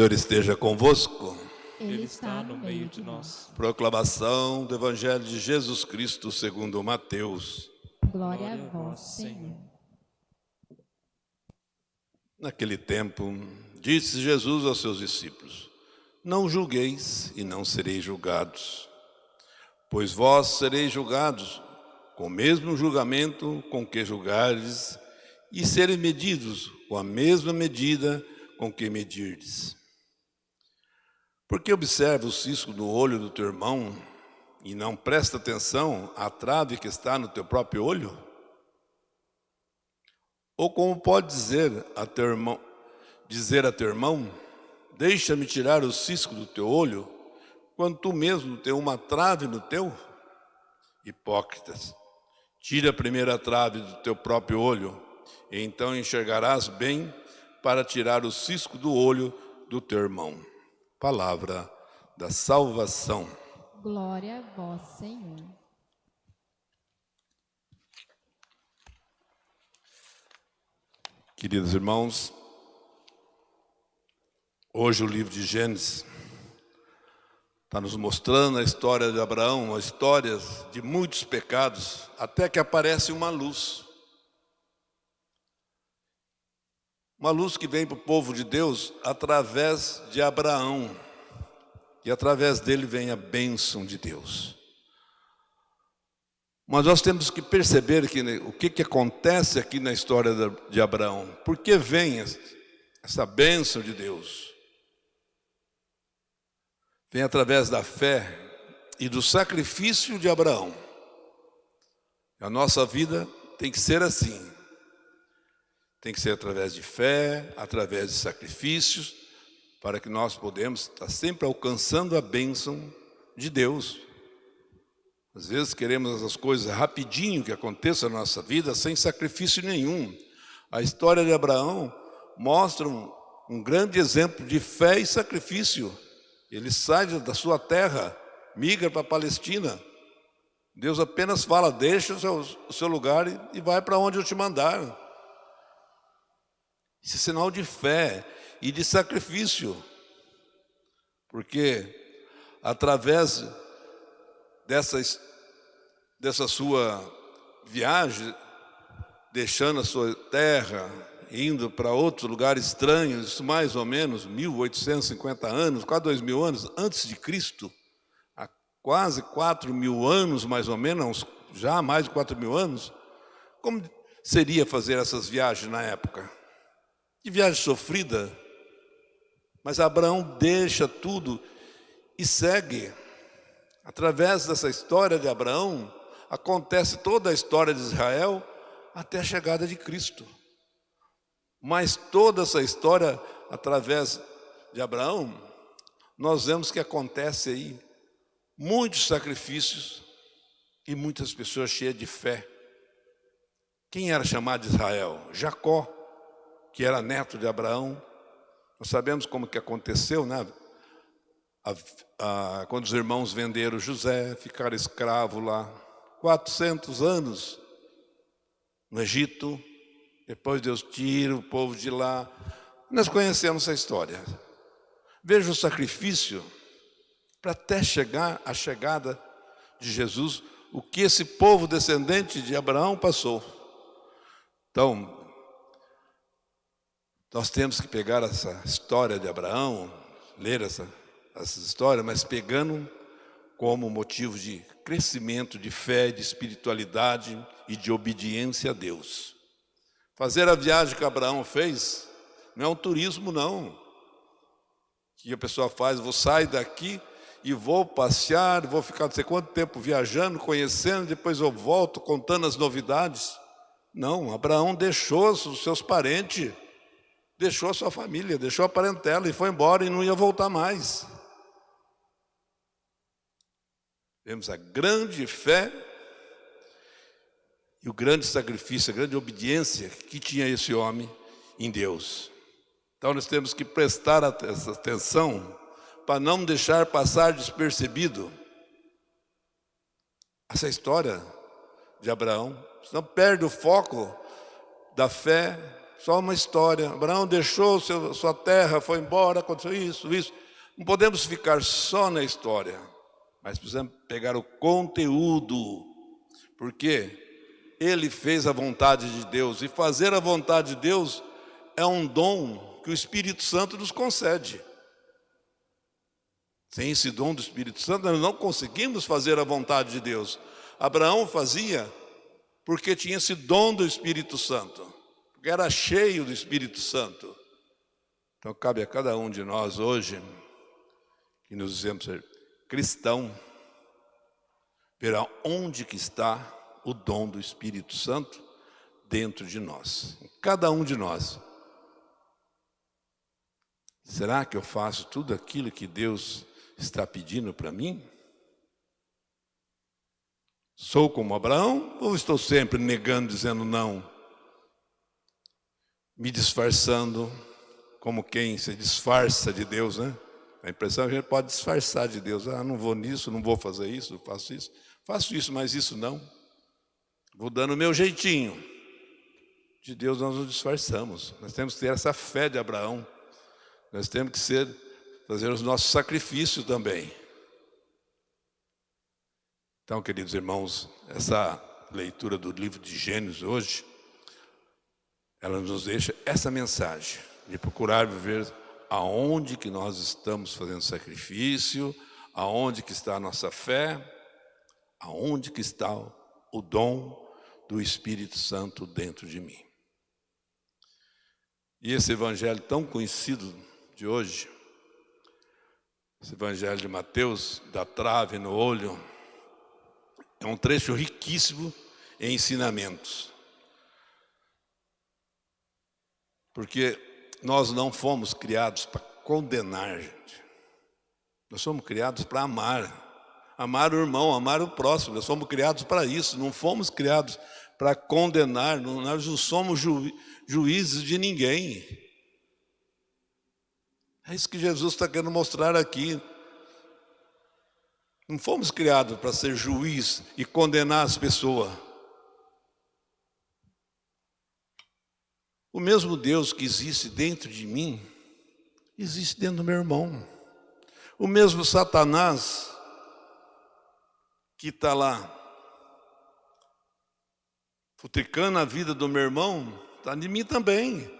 Senhor esteja convosco. Ele está no meio de nós. Proclamação do Evangelho de Jesus Cristo segundo Mateus. Glória a vós, Senhor. Naquele tempo, disse Jesus aos seus discípulos: Não julgueis e não sereis julgados, pois vós sereis julgados com o mesmo julgamento com que julgares, e sereis medidos com a mesma medida com que medirdes. Porque observa o cisco no olho do teu irmão e não presta atenção à trave que está no teu próprio olho? Ou como pode dizer a teu irmão, dizer a teu irmão, deixa-me tirar o cisco do teu olho, quando tu mesmo tem uma trave no teu? Hipócritas, tira a primeira trave do teu próprio olho, e então enxergarás bem para tirar o cisco do olho do teu irmão. Palavra da salvação. Glória a vós, Senhor. Queridos irmãos, hoje o livro de Gênesis está nos mostrando a história de Abraão, as histórias de muitos pecados, até que aparece uma luz. Uma luz que vem para o povo de Deus através de Abraão. E através dele vem a bênção de Deus. Mas nós temos que perceber que, né, o que, que acontece aqui na história de Abraão. Por que vem essa bênção de Deus? Vem através da fé e do sacrifício de Abraão. A nossa vida tem que ser assim. Tem que ser através de fé, através de sacrifícios, para que nós podemos estar sempre alcançando a bênção de Deus. Às vezes queremos as coisas rapidinho que aconteçam na nossa vida, sem sacrifício nenhum. A história de Abraão mostra um, um grande exemplo de fé e sacrifício. Ele sai da sua terra, migra para a Palestina. Deus apenas fala, deixa o seu, o seu lugar e, e vai para onde eu te mandar. Isso é sinal de fé e de sacrifício. Porque através dessa, dessa sua viagem, deixando a sua terra, indo para outros lugares estranhos, isso mais ou menos 1850 anos, quase dois mil anos antes de Cristo, há quase quatro mil anos mais ou menos, já mais de quatro mil anos, como seria fazer essas viagens na época? Que viagem sofrida. Mas Abraão deixa tudo e segue. Através dessa história de Abraão, acontece toda a história de Israel até a chegada de Cristo. Mas toda essa história, através de Abraão, nós vemos que acontece aí muitos sacrifícios e muitas pessoas cheias de fé. Quem era chamado de Israel? Jacó que era neto de Abraão. Nós sabemos como que aconteceu, né? A, a, quando os irmãos venderam José, ficaram escravos lá, 400 anos no Egito, depois Deus tira o povo de lá. Nós conhecemos essa história. Veja o sacrifício para até chegar a chegada de Jesus, o que esse povo descendente de Abraão passou. Então, nós temos que pegar essa história de Abraão, ler essa, essa história, mas pegando como motivo de crescimento, de fé, de espiritualidade e de obediência a Deus. Fazer a viagem que Abraão fez não é um turismo, não. Que a pessoa faz, vou sair daqui e vou passear, vou ficar não sei quanto tempo viajando, conhecendo, depois eu volto contando as novidades. Não, Abraão deixou os seus parentes, deixou a sua família, deixou a parentela e foi embora e não ia voltar mais. Vemos a grande fé e o grande sacrifício, a grande obediência que tinha esse homem em Deus. Então nós temos que prestar atenção para não deixar passar despercebido essa história de Abraão. Senão perde o foco da fé só uma história. Abraão deixou seu, sua terra, foi embora, aconteceu isso, isso. Não podemos ficar só na história, mas precisamos pegar o conteúdo, porque ele fez a vontade de Deus, e fazer a vontade de Deus é um dom que o Espírito Santo nos concede. Sem esse dom do Espírito Santo, nós não conseguimos fazer a vontade de Deus. Abraão fazia porque tinha esse dom do Espírito Santo, porque era cheio do Espírito Santo. Então cabe a cada um de nós hoje, que nos dizemos ser cristão, ver aonde que está o dom do Espírito Santo dentro de nós, cada um de nós. Será que eu faço tudo aquilo que Deus está pedindo para mim? Sou como Abraão ou estou sempre negando, dizendo não? Me disfarçando como quem se disfarça de Deus, né? A impressão é que a gente pode disfarçar de Deus. Ah, não vou nisso, não vou fazer isso, faço isso. Faço isso, mas isso não. Vou dando o meu jeitinho. De Deus nós nos disfarçamos. Nós temos que ter essa fé de Abraão. Nós temos que ser, fazer os nossos sacrifícios também. Então, queridos irmãos, essa leitura do livro de Gênesis hoje, ela nos deixa essa mensagem de procurar viver aonde que nós estamos fazendo sacrifício, aonde que está a nossa fé, aonde que está o dom do Espírito Santo dentro de mim. E esse evangelho tão conhecido de hoje, esse evangelho de Mateus, da trave no olho, é um trecho riquíssimo em ensinamentos. Porque nós não fomos criados para condenar, gente. Nós somos criados para amar. Amar o irmão, amar o próximo. Nós somos criados para isso. Não fomos criados para condenar. Nós não somos ju, juízes de ninguém. É isso que Jesus está querendo mostrar aqui. Não fomos criados para ser juiz e condenar as pessoas. O mesmo Deus que existe dentro de mim, existe dentro do meu irmão. O mesmo Satanás que está lá, futricando a vida do meu irmão, está de mim também.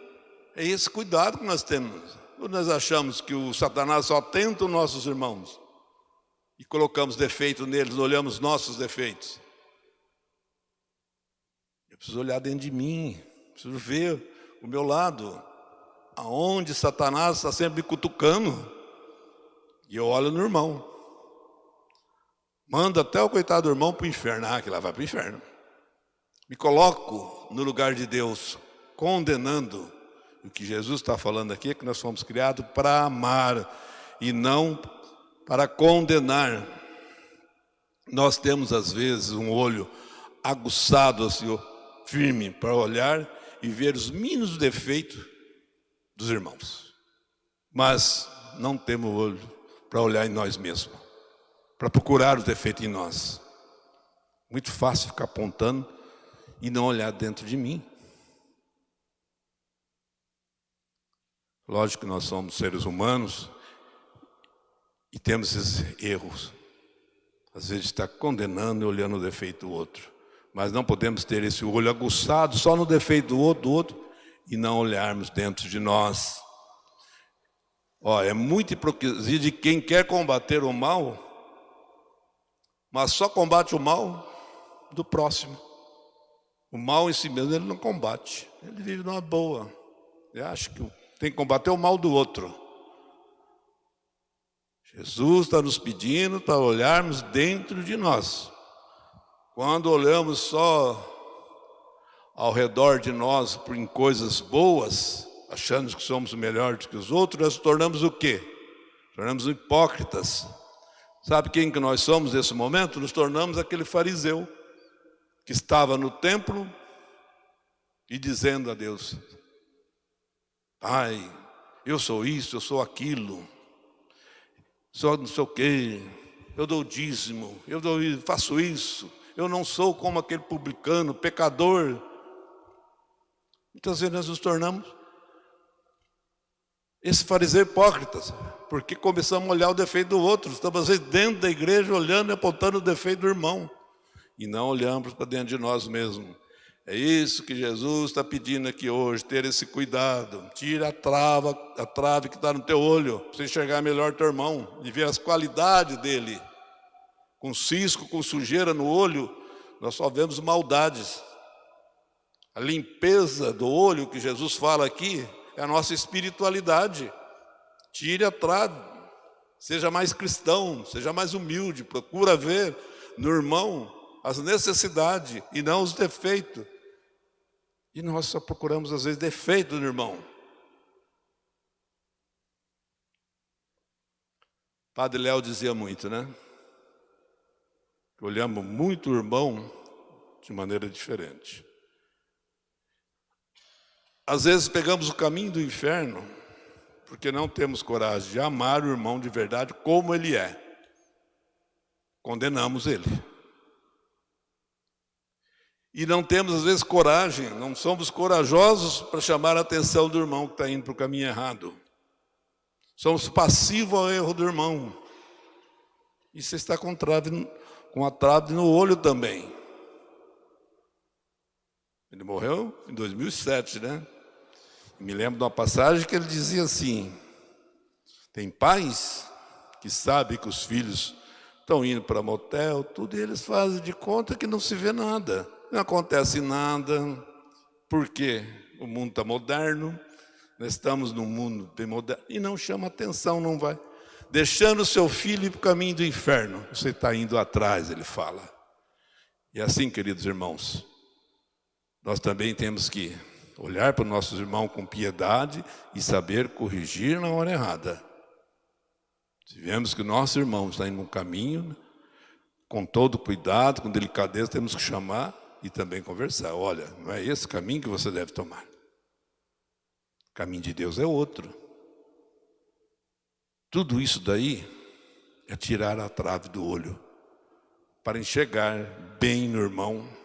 É esse cuidado que nós temos. Nós achamos que o Satanás só tenta os nossos irmãos e colocamos defeito neles, olhamos nossos defeitos. Eu preciso olhar dentro de mim, preciso ver o meu lado, aonde Satanás está sempre me cutucando. E eu olho no irmão. Manda até o coitado do irmão para o inferno. Ah, que lá vai para o inferno. Me coloco no lugar de Deus, condenando. O que Jesus está falando aqui é que nós fomos criados para amar e não para condenar. Nós temos às vezes um olho aguçado, assim, firme, para olhar e ver os mínimos defeitos dos irmãos. Mas não temos olho para olhar em nós mesmos, para procurar os defeitos em nós. Muito fácil ficar apontando e não olhar dentro de mim. Lógico que nós somos seres humanos, e temos esses erros. Às vezes está condenando e olhando o defeito do outro. Mas não podemos ter esse olho aguçado só no defeito do outro, do outro e não olharmos dentro de nós. Ó, é muita hipocrisia de quem quer combater o mal, mas só combate o mal do próximo. O mal em si mesmo ele não combate, ele vive numa boa. Ele acha que tem que combater o mal do outro. Jesus está nos pedindo para olharmos dentro de nós. Quando olhamos só ao redor de nós em coisas boas, achando que somos melhores que os outros, nós tornamos o quê? Tornamos hipócritas. Sabe quem que nós somos nesse momento? Nos tornamos aquele fariseu que estava no templo e dizendo a Deus, Pai, eu sou isso, eu sou aquilo, sou não sei o quê, eu dou dízimo, eu dou, faço isso, eu não sou como aquele publicano, pecador. Muitas vezes nós nos tornamos esse fariseu hipócritas, porque começamos a olhar o defeito do outro. Estamos dentro da igreja olhando e apontando o defeito do irmão. E não olhamos para dentro de nós mesmos. É isso que Jesus está pedindo aqui hoje, ter esse cuidado. Tira a trava, a trave que está no teu olho, para você enxergar melhor teu irmão e ver as qualidades dele. Com cisco, com sujeira no olho, nós só vemos maldades. A limpeza do olho que Jesus fala aqui é a nossa espiritualidade. Tire a trave, seja mais cristão, seja mais humilde, procura ver no irmão as necessidades e não os defeitos. E nós só procuramos às vezes defeito no irmão. Padre Léo dizia muito, né? Olhamos muito o irmão de maneira diferente. Às vezes pegamos o caminho do inferno porque não temos coragem de amar o irmão de verdade como ele é. Condenamos ele. E não temos, às vezes, coragem, não somos corajosos para chamar a atenção do irmão que está indo para o caminho errado. Somos passivos ao erro do irmão. E você está com, trave, com a trave no olho também. Ele morreu em 2007, né? Me lembro de uma passagem que ele dizia assim: tem pais que sabem que os filhos estão indo para motel, tudo, e eles fazem de conta que não se vê nada, não acontece nada, porque o mundo está moderno, nós estamos num mundo bem moderno, e não chama atenção, não vai. Deixando o seu filho ir para o caminho do inferno, você está indo atrás, ele fala. E assim, queridos irmãos, nós também temos que olhar para os nossos irmãos com piedade e saber corrigir na hora errada. Se vemos que o nosso irmão está indo um caminho, com todo cuidado, com delicadeza, temos que chamar e também conversar. Olha, não é esse caminho que você deve tomar. O caminho de Deus é outro. Tudo isso daí é tirar a trave do olho para enxergar bem no irmão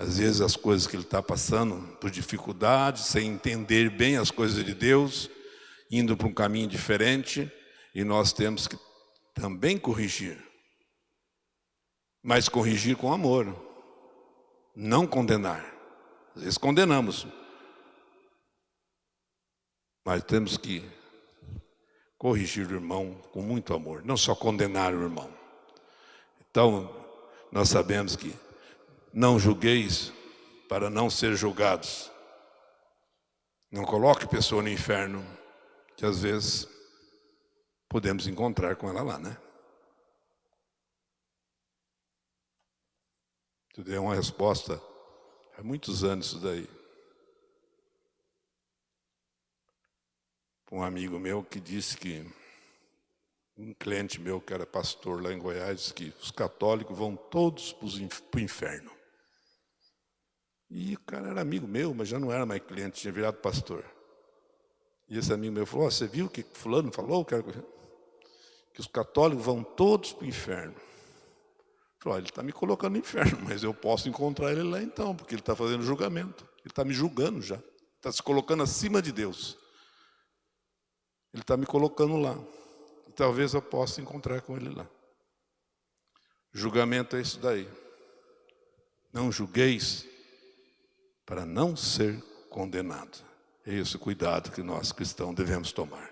às vezes as coisas que ele está passando por dificuldades, sem entender bem as coisas de Deus, indo para um caminho diferente, e nós temos que também corrigir. Mas corrigir com amor, não condenar. Às vezes condenamos, mas temos que corrigir o irmão com muito amor, não só condenar o irmão. Então, nós sabemos que não julgueis para não ser julgados. Não coloque pessoa no inferno, que às vezes podemos encontrar com ela lá, né? Tu dei uma resposta há muitos anos isso daí. Um amigo meu que disse que um cliente meu que era pastor lá em Goiás disse que os católicos vão todos para o inferno. E o cara era amigo meu, mas já não era mais cliente, tinha virado pastor. E esse amigo meu falou, oh, você viu o que fulano falou? Que os católicos vão todos para o inferno. Falou, ele está me colocando no inferno, mas eu posso encontrar ele lá então, porque ele está fazendo julgamento. Ele está me julgando já. Está se colocando acima de Deus. Ele está me colocando lá. Talvez eu possa encontrar com ele lá. Julgamento é isso daí. Não julgueis para não ser condenado. É esse cuidado que nós cristãos devemos tomar.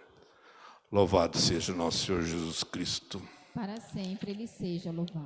Louvado seja nosso Senhor Jesus Cristo. Para sempre ele seja louvado.